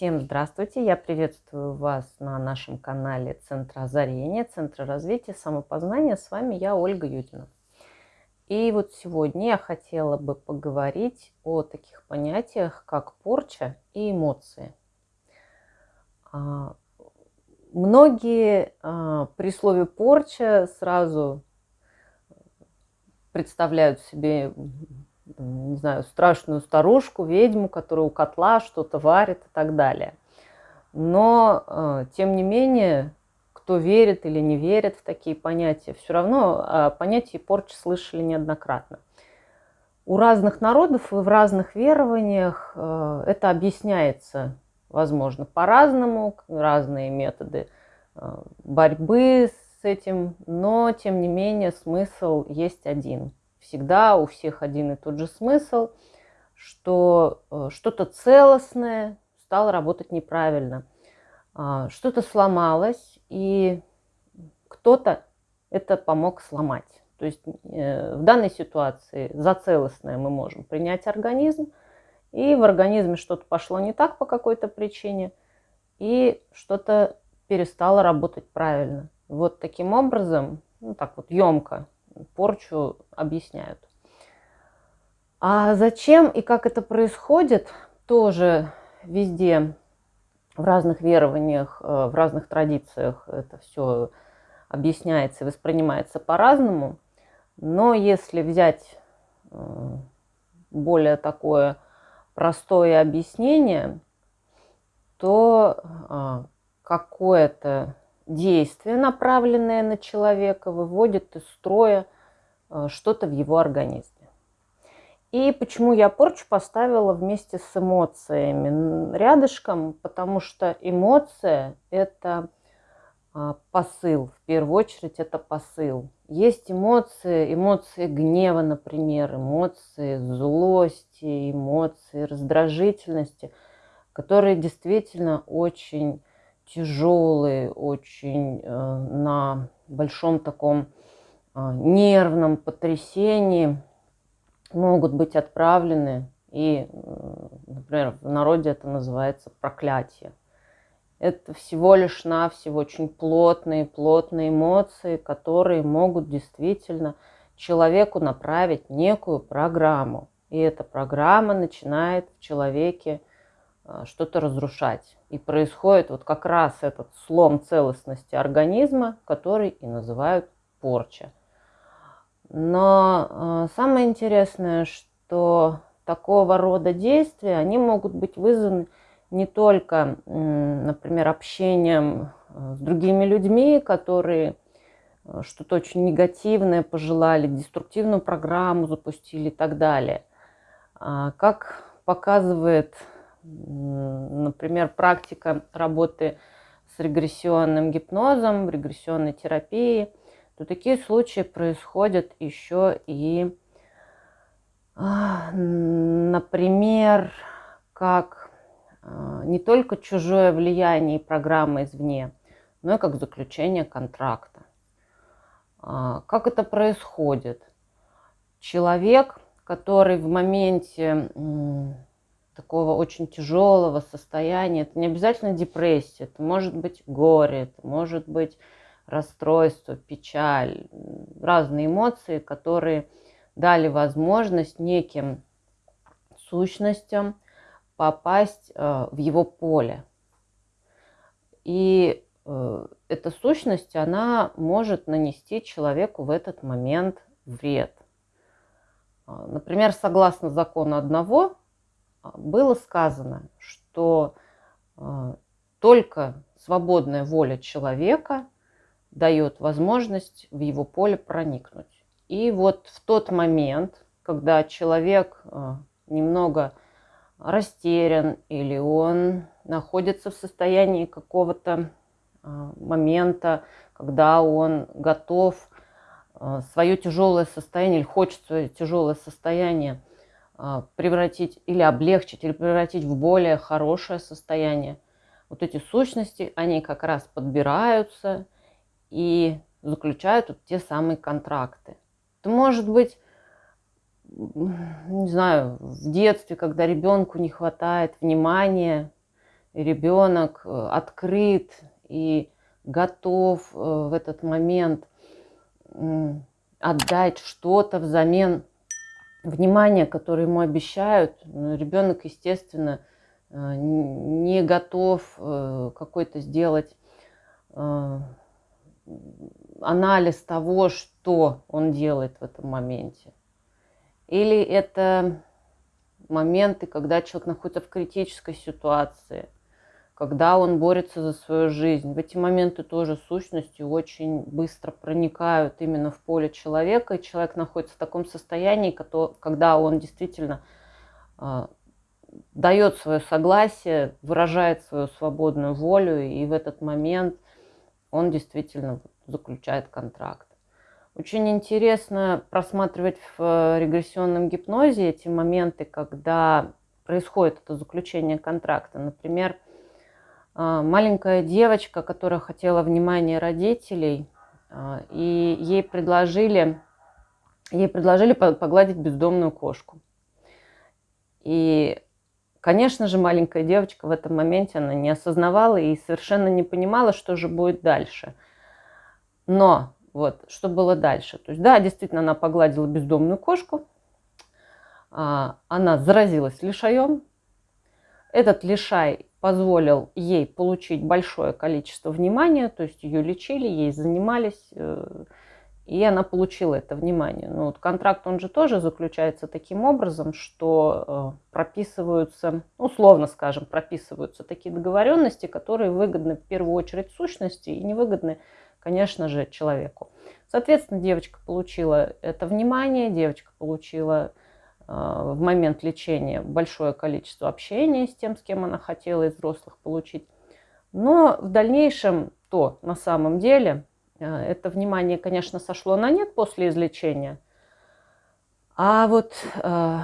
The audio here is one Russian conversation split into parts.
Всем здравствуйте! Я приветствую вас на нашем канале Центра озарения, Центра развития самопознания. С вами я, Ольга Юдина. И вот сегодня я хотела бы поговорить о таких понятиях, как порча и эмоции. А, многие а, при слове порча сразу представляют себе не знаю, страшную старушку, ведьму, которая у котла что-то варит и так далее. Но, э, тем не менее, кто верит или не верит в такие понятия, все равно о понятии порчи слышали неоднократно. У разных народов и в разных верованиях э, это объясняется, возможно, по-разному, разные методы э, борьбы с этим, но, тем не менее, смысл есть один – всегда у всех один и тот же смысл, что э, что-то целостное стало работать неправильно, а, что-то сломалось, и кто-то это помог сломать. То есть э, в данной ситуации за целостное мы можем принять организм, и в организме что-то пошло не так по какой-то причине, и что-то перестало работать правильно. Вот таким образом, ну так вот емко порчу объясняют. А зачем и как это происходит, тоже везде в разных верованиях, э, в разных традициях это все объясняется и воспринимается по-разному. Но если взять э, более такое простое объяснение, то э, какое-то действие, направленное на человека, выводит из строя э, что-то в его организме. И почему я порчу поставила вместе с эмоциями рядышком? Потому что эмоция – это а, посыл, в первую очередь это посыл. Есть эмоции, эмоции гнева, например, эмоции злости, эмоции раздражительности, которые действительно очень тяжелые, очень э, на большом таком э, нервном потрясении могут быть отправлены. И, э, например, в народе это называется проклятие. Это всего лишь навсего очень плотные, плотные эмоции, которые могут действительно человеку направить некую программу. И эта программа начинает в человеке что-то разрушать. И происходит вот как раз этот слом целостности организма, который и называют порча. Но э, самое интересное, что такого рода действия, они могут быть вызваны не только, например, общением э, с другими людьми, которые что-то очень негативное пожелали, деструктивную программу запустили и так далее. А как показывает например, практика работы с регрессионным гипнозом, регрессионной терапией, то такие случаи происходят еще и, а, например, как а, не только чужое влияние и программа извне, но и как заключение контракта. А, как это происходит? Человек, который в моменте такого очень тяжелого состояния. Это не обязательно депрессия, это может быть горе, это может быть расстройство, печаль, разные эмоции, которые дали возможность неким сущностям попасть э, в его поле. И э, эта сущность, она может нанести человеку в этот момент вред. Э, например, согласно закону одного, было сказано, что э, только свободная воля человека дает возможность в его поле проникнуть. И вот в тот момент, когда человек э, немного растерян или он находится в состоянии какого-то момента, когда он готов свое тяжелое состояние или хочет свое тяжелое состояние а, превратить или облегчить, или превратить в более хорошее состояние. Вот эти сущности, они как раз подбираются и заключают вот те самые контракты. Это может быть, не знаю, в детстве, когда ребенку не хватает внимания, ребенок э, открыт и готов э, в этот момент отдать что-то взамен внимания, которое ему обещают, ребенок, естественно, э, не готов какой-то сделать анализ того, что он делает в этом моменте. Или это моменты, когда человек находится в критической ситуации, когда он борется за свою жизнь. В эти моменты тоже сущности очень быстро проникают именно в поле человека, и человек находится в таком состоянии, когда он действительно а, дает свое согласие, выражает свою свободную волю, и в этот момент он действительно заключает контракт. Очень интересно просматривать в э, регрессионном гипнозе эти моменты, когда происходит это заключение контракта. Например, маленькая девочка, которая хотела внимания родителей, э, и ей предложили, ей предложили погладить бездомную кошку. И, конечно же, маленькая девочка в этом моменте, она не осознавала и совершенно не понимала, что же будет дальше. Но вот, что было дальше. То есть, да, действительно, она погладила бездомную кошку, а, она заразилась лишаем. Этот лишай позволил ей получить большое количество внимания, то есть ее лечили, ей занимались, э, и она получила это внимание. Но вот контракт, он же тоже заключается таким образом, что э, прописываются, условно скажем, прописываются такие договоренности, которые выгодны в первую очередь сущности и невыгодны конечно же, человеку. Соответственно, девочка получила это внимание, девочка получила в момент лечения большое количество общения с тем, с кем она хотела из взрослых получить. Но в дальнейшем то на самом деле э, это внимание, конечно, сошло на нет после излечения. А вот э,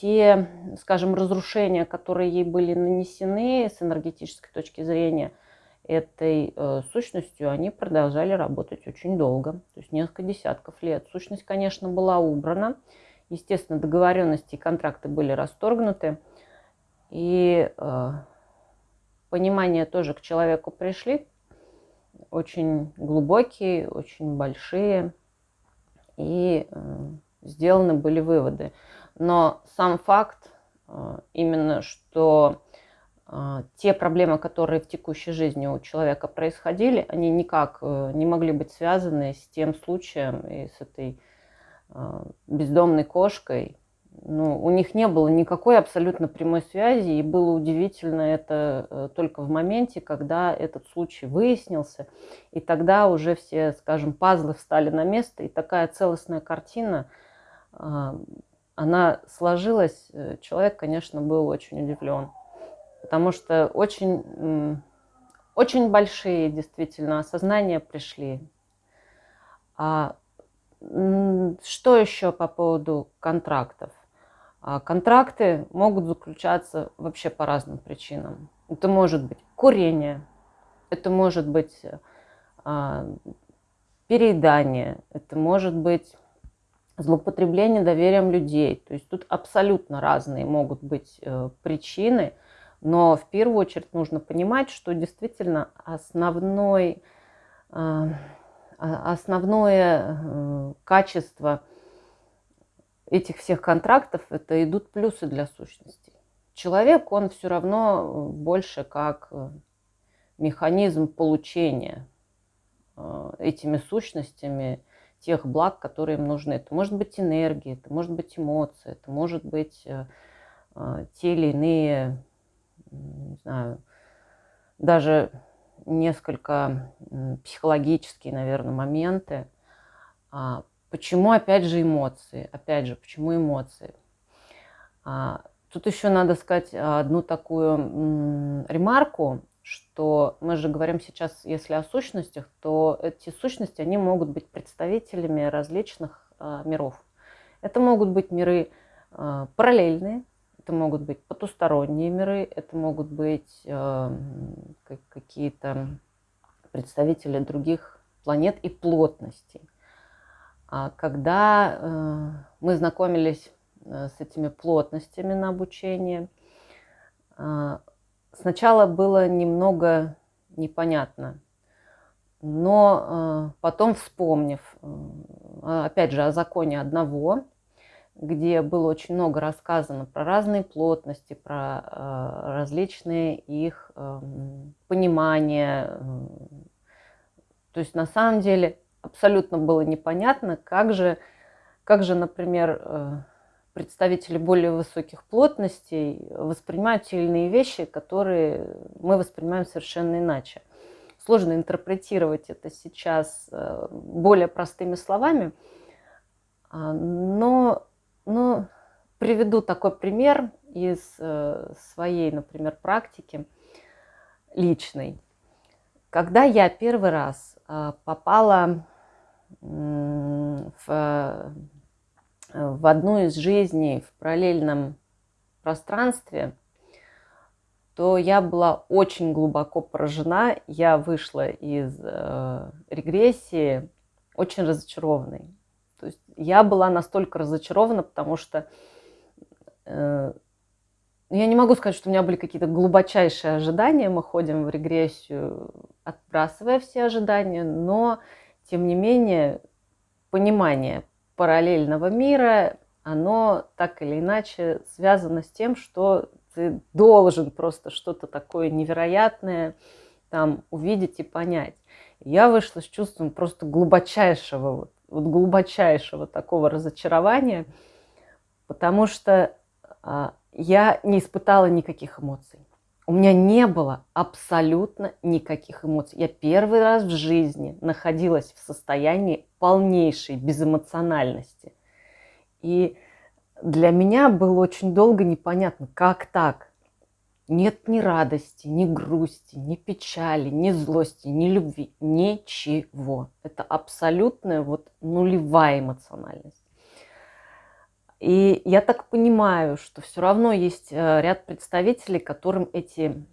те, скажем, разрушения, которые ей были нанесены с энергетической точки зрения – этой э, сущностью они продолжали работать очень долго, то есть несколько десятков лет. Сущность, конечно, была убрана. Естественно, договоренности и контракты были расторгнуты. И э, понимания тоже к человеку пришли, очень глубокие, очень большие. И э, сделаны были выводы. Но сам факт э, именно, что а, те проблемы, которые в текущей жизни у человека происходили, они никак э, не могли быть связаны с тем случаем и с этой бездомной кошкой. Ну, у них не было никакой абсолютно прямой связи, и было удивительно это э, только в моменте, когда этот случай выяснился, и тогда уже все, скажем, пазлы встали на место, и такая целостная картина, а, она сложилась. Э, человек, конечно, был очень удивлен потому что очень, очень большие действительно осознания пришли. А что еще по поводу контрактов? А контракты могут заключаться вообще по разным причинам. Это может быть курение, это может быть а, переедание, это может быть злоупотребление доверием людей. То есть тут абсолютно разные могут быть э, причины – но в первую очередь нужно понимать, что действительно основной, э, основное э, качество этих всех контрактов – это идут плюсы для сущности. Человек, он все равно больше как э, механизм получения этими сущностями тех благ, которые им нужны. Это может быть энергия, это может быть эмоции, это может быть те или иные не знаю, даже несколько психологические, наверное, моменты. А, почему, опять же, эмоции? Опять же, почему эмоции? А, тут еще надо сказать одну такую ремарку, что мы же говорим сейчас, если о сущностях, то эти сущности, они могут быть представителями различных а, миров. Это могут быть миры параллельные, это могут быть потусторонние миры, это могут быть э, какие-то представители других планет и плотностей. А когда э, мы знакомились э, с этими плотностями на обучение, э, сначала было немного непонятно, но потом вспомнив, опять же, о законе одного, где было очень много рассказано про разные плотности, про э, различные их э, понимания. Э, то есть на самом деле абсолютно было непонятно, как же, как же например, э, представители более высоких плотностей воспринимают те или иные вещи, которые мы воспринимаем совершенно иначе. Сложно интерпретировать это сейчас э, более простыми словами, а, но ну, приведу такой пример из э, своей, например, практики личной. Когда я первый раз э, попала в, в одну из жизней в параллельном пространстве, то я была очень глубоко поражена. Я вышла из э, регрессии очень разочарованной. То есть я была настолько разочарована, потому что э, я не могу сказать, что у меня были какие-то глубочайшие ожидания. Мы ходим в регрессию, отбрасывая все ожидания, но тем не менее понимание параллельного мира, оно так или иначе связано с тем, что ты должен просто что-то такое невероятное там увидеть и понять. Я вышла с чувством просто глубочайшего вот вот глубочайшего такого разочарования, потому что а, я не испытала никаких эмоций. У меня не было абсолютно никаких эмоций. Я первый раз в жизни находилась в состоянии полнейшей безэмоциональности. И для меня было очень долго непонятно, как так. Нет ни радости, ни грусти, ни печали, ни злости, ни любви, ничего. Это абсолютная вот нулевая эмоциональность. И я так понимаю, что все равно есть э, ряд представителей, которым эти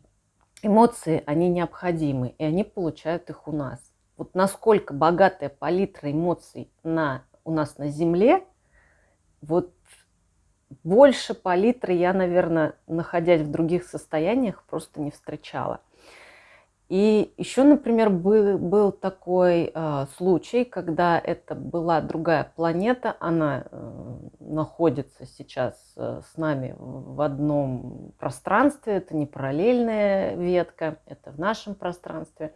эмоции, они необходимы, и они получают их у нас. Вот насколько богатая палитра эмоций на, у нас на Земле, вот больше палитры я, наверное, находясь в других состояниях, просто не встречала. И еще, например, был, был такой э, случай, когда это была другая планета, она э, находится сейчас э, с нами в одном пространстве, это не параллельная ветка, это в нашем пространстве.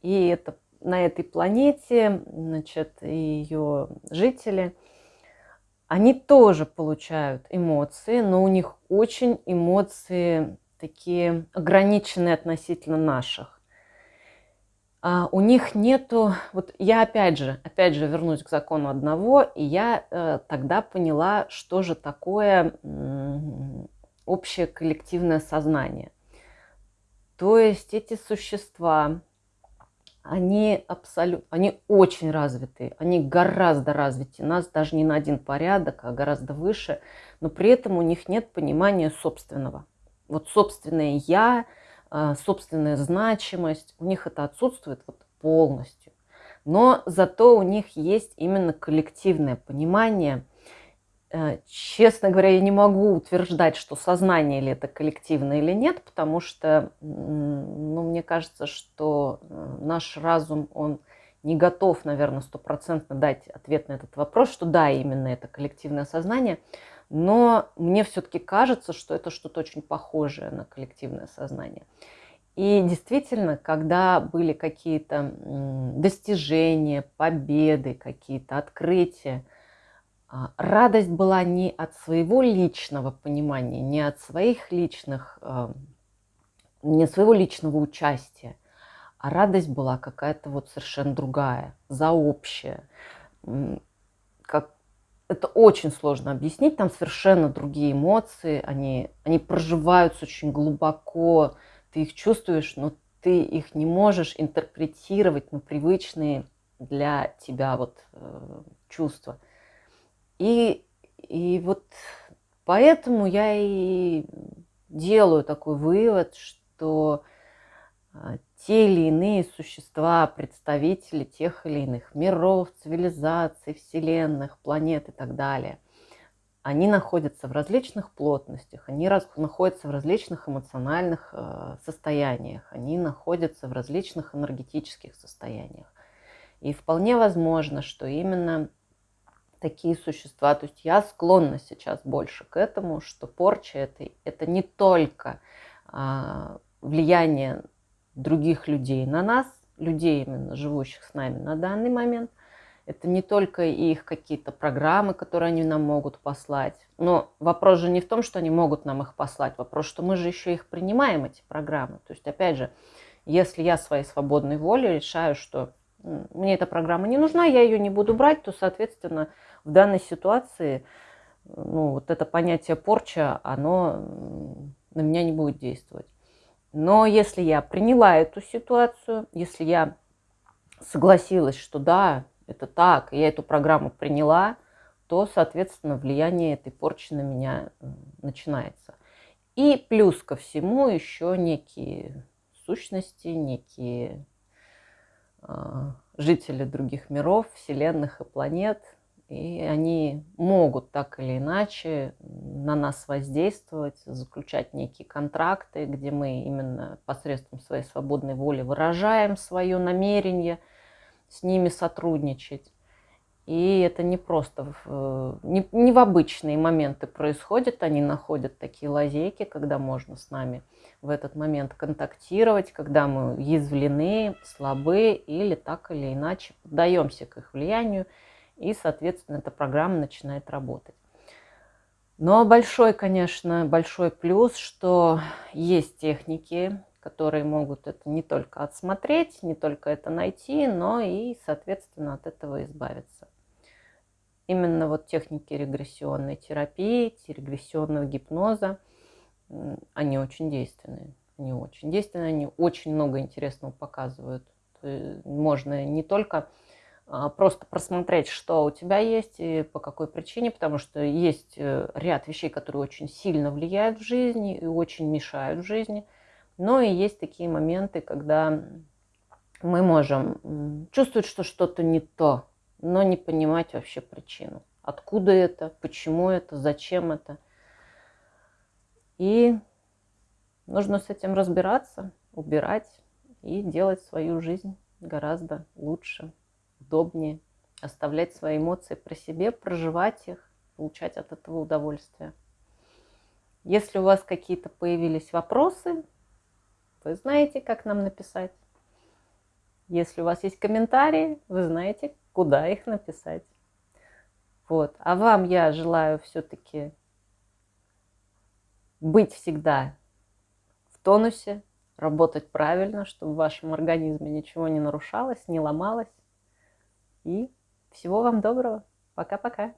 И это, на этой планете, значит, ее жители – они тоже получают эмоции, но у них очень эмоции такие ограниченные относительно наших. А у них нету, вот я опять же, опять же вернусь к закону одного, и я э, тогда поняла, что же такое общее коллективное сознание. То есть эти существа, они абсолютно, они очень развитые, они гораздо развитее нас, даже не на один порядок, а гораздо выше, но при этом у них нет понимания собственного. Вот собственное «я», а, собственная значимость, у них это отсутствует вот полностью. Но зато у них есть именно коллективное понимание – честно говоря, я не могу утверждать, что сознание ли это коллективное или нет, потому что, ну, мне кажется, что э, наш разум, он не готов, наверное, стопроцентно дать ответ на этот вопрос, что да, именно это коллективное сознание, но мне все-таки кажется, что это что-то очень похожее на коллективное сознание. И действительно, когда были какие-то достижения, победы, какие-то открытия, радость была не от своего личного понимания, не от своих личных, а, не своего личного участия, а радость была какая-то вот совершенно другая, заобщая. Как... Это очень сложно объяснить, там совершенно другие эмоции, они, они проживаются очень глубоко, ты их чувствуешь, но ты их не можешь интерпретировать на привычные для тебя вот э, чувства. И, и вот поэтому я и делаю такой вывод, что а, те или иные существа, представители тех или иных миров, цивилизаций, вселенных, планет и так далее, они находятся в различных плотностях, они находятся в различных эмоциональных э, состояниях, они находятся в различных энергетических состояниях. И вполне возможно, что именно такие существа, то есть я склонна сейчас больше к этому, что порча это, это не только э, влияние других людей на нас, людей именно живущих с нами на данный момент, это не только их какие-то программы, которые они нам могут послать. Но вопрос же не в том, что они могут нам их послать. Вопрос, что мы же еще их принимаем, эти программы. То есть, опять же, если я своей свободной волей решаю, что мне эта программа не нужна, я ее не буду брать, то, соответственно, в данной ситуации ну, вот это понятие порча, оно на меня не будет действовать. Но если я приняла эту ситуацию, если я согласилась, что да, это так, я эту программу приняла, то, соответственно, влияние этой порчи на меня начинается. И плюс ко всему еще некие сущности, некие э, жители других миров, вселенных и планет, и они могут так или иначе на нас воздействовать, заключать некие контракты, где мы именно посредством своей свободной воли выражаем свое намерение – с ними сотрудничать. И это не просто, в, не, не в обычные моменты происходит, они находят такие лазейки, когда можно с нами в этот момент контактировать, когда мы уязвлены, слабы или так или иначе поддаемся к их влиянию, и, соответственно, эта программа начинает работать. Но большой, конечно, большой плюс, что есть техники, которые могут это не только отсмотреть, не только это найти, но и, соответственно, от этого избавиться. Именно вот техники регрессионной терапии, регрессионного гипноза, они очень действенные. Они очень действенные, они очень много интересного показывают. Можно не только просто просмотреть, что у тебя есть и по какой причине, потому что есть э, ряд вещей, которые очень сильно влияют в жизни и очень мешают в жизни – но и есть такие моменты, когда мы можем чувствовать, что что-то не то, но не понимать вообще причину. Откуда это, почему это, зачем это. И нужно с этим разбираться, убирать и делать свою жизнь гораздо лучше, удобнее, оставлять свои эмоции при себе, проживать их, получать от этого удовольствие. Если у вас какие-то появились вопросы, вы знаете, как нам написать. Если у вас есть комментарии, вы знаете, куда их написать. Вот. А вам я желаю все-таки быть всегда в тонусе, работать правильно, чтобы в вашем организме ничего не нарушалось, не ломалось. И всего вам доброго. Пока-пока.